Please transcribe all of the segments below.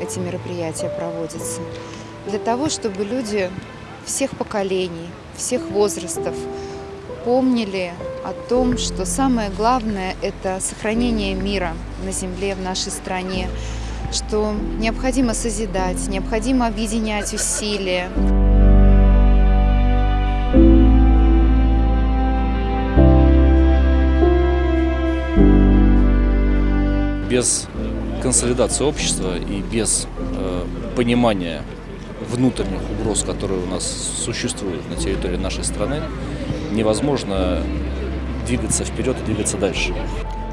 эти мероприятия проводятся? Для того, чтобы люди всех поколений, всех возрастов помнили о том, что самое главное – это сохранение мира на земле в нашей стране, что необходимо созидать, необходимо объединять усилия. без консолидации общества и без э, понимания внутренних угроз, которые у нас существуют на территории нашей страны, невозможно двигаться вперед и двигаться дальше.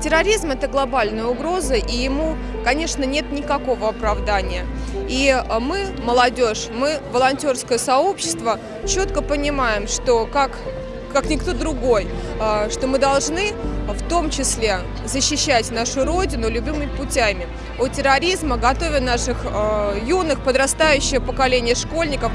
Терроризм – это глобальная угроза, и ему, конечно, нет никакого оправдания. И э, мы, молодежь, мы, волонтерское сообщество, четко понимаем, что как, как никто другой, э, что мы должны в том числе защищать нашу Родину любыми путями. От терроризма готовя наших э, юных, подрастающее поколение школьников.